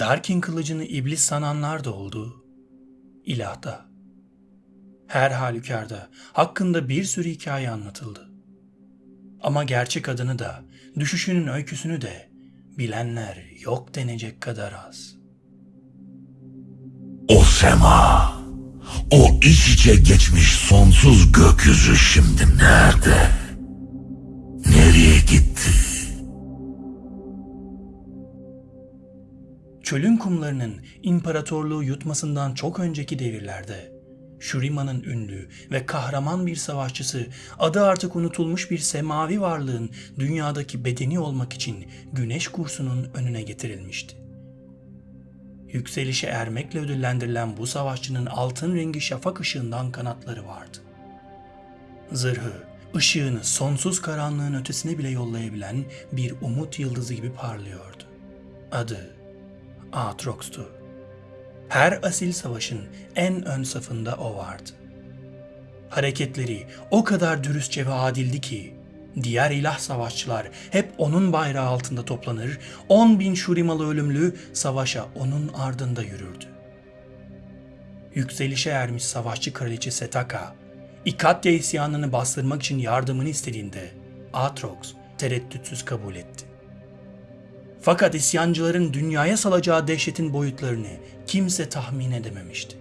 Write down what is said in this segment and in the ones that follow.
Darkin kılıcını iblis sananlar da oldu. İlahda. Her halükarda hakkında bir sürü hikaye anlatıldı. Ama gerçek adını da, düşüşünün öyküsünü de bilenler yok denecek kadar az. Sema, o iç içe geçmiş sonsuz gökyüzü şimdi nerede? Nereye gitti? Çölün kumlarının imparatorluğu yutmasından çok önceki devirlerde Shurima'nın ünlü ve kahraman bir savaşçısı adı artık unutulmuş bir semavi varlığın dünyadaki bedeni olmak için güneş kursunun önüne getirilmişti. Yükselişe ermekle ödüllendirilen bu savaşçının altın rengi şafak ışığından kanatları vardı. Zırhı, ışığını sonsuz karanlığın ötesine bile yollayabilen bir umut yıldızı gibi parlıyordu. Adı Aatrox'tu. Her asil savaşın en ön safında o vardı. Hareketleri o kadar dürüstçe ve adildi ki diğer ilah savaşçılar hep onun bayrağı altında toplanır, on bin şurimalı ölümlü savaşa onun ardında yürürdü. Yükselişe ermiş savaşçı kraliçe Setaka, İkatya isyanını bastırmak için yardımını istediğinde Atrox tereddütsüz kabul etti. Fakat isyancıların dünyaya salacağı dehşetin boyutlarını kimse tahmin edememişti.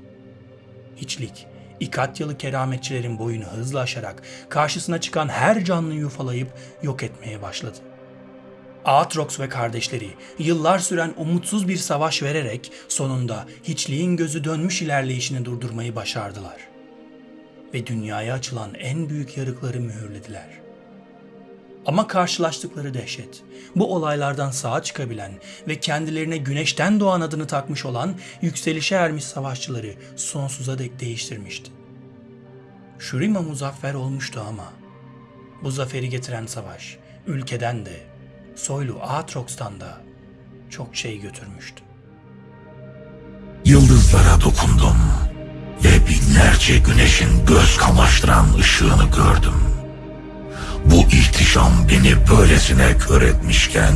Hiçlik, İkatyalı kerametçilerin boyunu hızla aşarak karşısına çıkan her canlıyı yufalayıp yok etmeye başladı. Aatrox ve kardeşleri yıllar süren umutsuz bir savaş vererek sonunda hiçliğin gözü dönmüş ilerleyişini durdurmayı başardılar. Ve dünyaya açılan en büyük yarıkları mühürlediler.'' Ama karşılaştıkları dehşet, bu olaylardan sağa çıkabilen ve kendilerine güneşten doğan adını takmış olan yükselişe ermiş savaşçıları sonsuza dek değiştirmişti. Shurima muzaffer olmuştu ama bu zaferi getiren savaş ülkeden de soylu Aatrox'tan da çok şey götürmüştü. Yıldızlara dokundum ve binlerce güneşin göz kamaştıran ışığını gördüm. İhtişam beni böylesine kör etmişken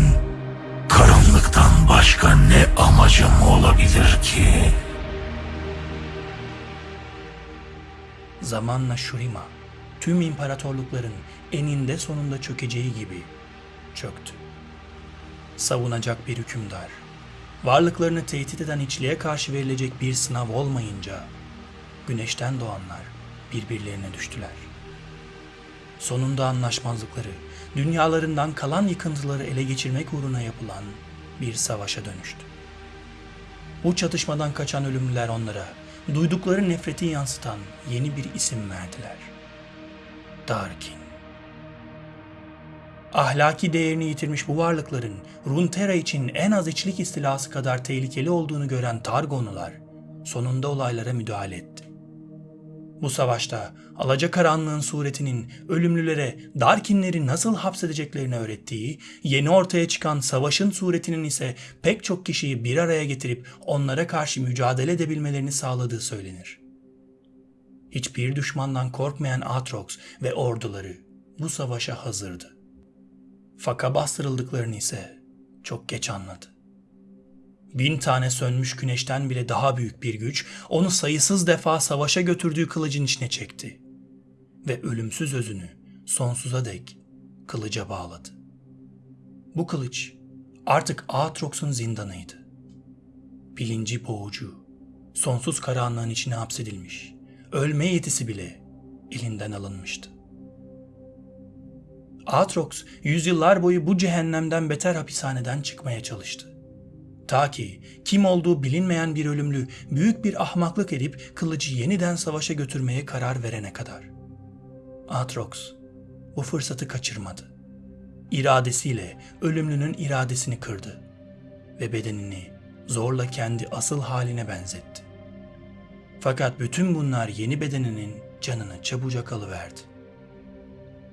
karanlıktan başka ne amacım olabilir ki? Zamanla Shurima tüm imparatorlukların eninde sonunda çökeceği gibi çöktü. Savunacak bir hükümdar, varlıklarını tehdit eden içliğe karşı verilecek bir sınav olmayınca güneşten doğanlar birbirlerine düştüler.'' Sonunda anlaşmazlıkları, dünyalarından kalan yıkıntıları ele geçirmek uğruna yapılan bir savaşa dönüştü. Bu çatışmadan kaçan ölümlüler onlara duydukları nefreti yansıtan yeni bir isim verdiler. Darkin. Ahlaki değerini yitirmiş bu varlıkların Runeterra için en az içlik istilası kadar tehlikeli olduğunu gören Targonular sonunda olaylara müdahale etti. Bu savaşta alacakaranlığın suretinin ölümlülere Darkinleri nasıl hapsedeceklerini öğrettiği, yeni ortaya çıkan savaşın suretinin ise pek çok kişiyi bir araya getirip onlara karşı mücadele edebilmelerini sağladığı söylenir. Hiçbir düşmandan korkmayan Atrox ve orduları bu savaşa hazırdı. Faka bastırıldıklarını ise çok geç anladı. Bin tane sönmüş güneşten bile daha büyük bir güç onu sayısız defa savaşa götürdüğü kılıcın içine çekti. Ve ölümsüz özünü sonsuza dek kılıca bağladı. Bu kılıç artık Aatrox'un zindanıydı. Bilinci boğucu, sonsuz karanlığın içine hapsedilmiş, ölme yetisi bile elinden alınmıştı. Aatrox yüzyıllar boyu bu cehennemden beter hapishaneden çıkmaya çalıştı. Ta ki kim olduğu bilinmeyen bir ölümlü büyük bir ahmaklık edip kılıcı yeniden savaşa götürmeye karar verene kadar. Atrox bu fırsatı kaçırmadı. İradesiyle ölümlünün iradesini kırdı ve bedenini zorla kendi asıl haline benzetti. Fakat bütün bunlar yeni bedeninin canını çabucak alıverdi.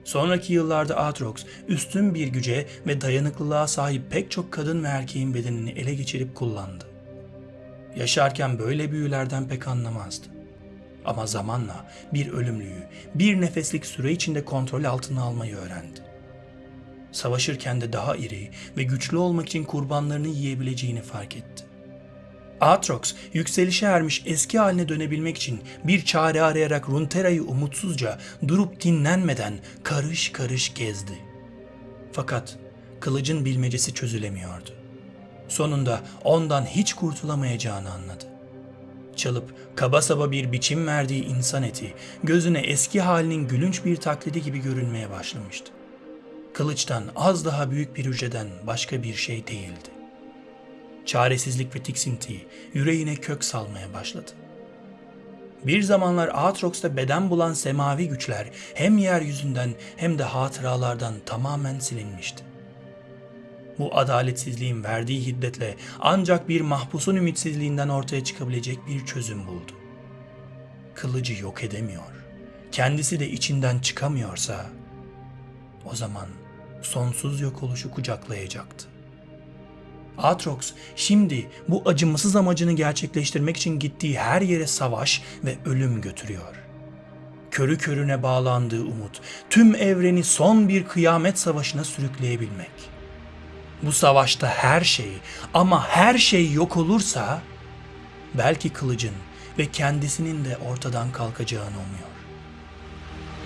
Sonraki yıllarda Atrox üstün bir güce ve dayanıklılığa sahip pek çok kadın ve erkeğin bedenini ele geçirip kullandı. Yaşarken böyle büyülerden pek anlamazdı. Ama zamanla bir ölümlüyü bir nefeslik süre içinde kontrol altına almayı öğrendi. Savaşırken de daha iri ve güçlü olmak için kurbanlarını yiyebileceğini fark etti. Aatrox yükselişe ermiş eski haline dönebilmek için bir çare arayarak Runeterra'yı umutsuzca durup dinlenmeden karış karış gezdi. Fakat kılıcın bilmecesi çözülemiyordu. Sonunda ondan hiç kurtulamayacağını anladı. Çalıp kaba saba bir biçim verdiği insan eti gözüne eski halinin gülünç bir taklidi gibi görünmeye başlamıştı. Kılıçtan az daha büyük bir hücreden başka bir şey değildi. Çaresizlik ve tiksinti yüreğine kök salmaya başladı. Bir zamanlar Aatrox'ta beden bulan semavi güçler hem yeryüzünden hem de hatıralardan tamamen silinmişti. Bu adaletsizliğin verdiği hiddetle ancak bir mahpusun ümitsizliğinden ortaya çıkabilecek bir çözüm buldu. Kılıcı yok edemiyor, kendisi de içinden çıkamıyorsa o zaman sonsuz yok oluşu kucaklayacaktı. Atrox şimdi bu acımasız amacını gerçekleştirmek için gittiği her yere savaş ve ölüm götürüyor. Körü körüne bağlandığı umut tüm evreni son bir kıyamet savaşına sürükleyebilmek. Bu savaşta her şey ama her şey yok olursa belki kılıcın ve kendisinin de ortadan kalkacağını umuyor.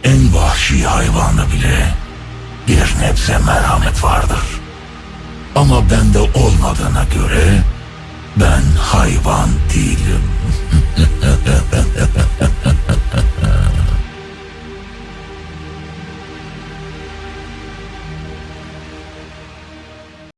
En vahşi hayvanda bile bir nebze merhamet vardır. Ama bende olmadığına göre ben hayvan değilim.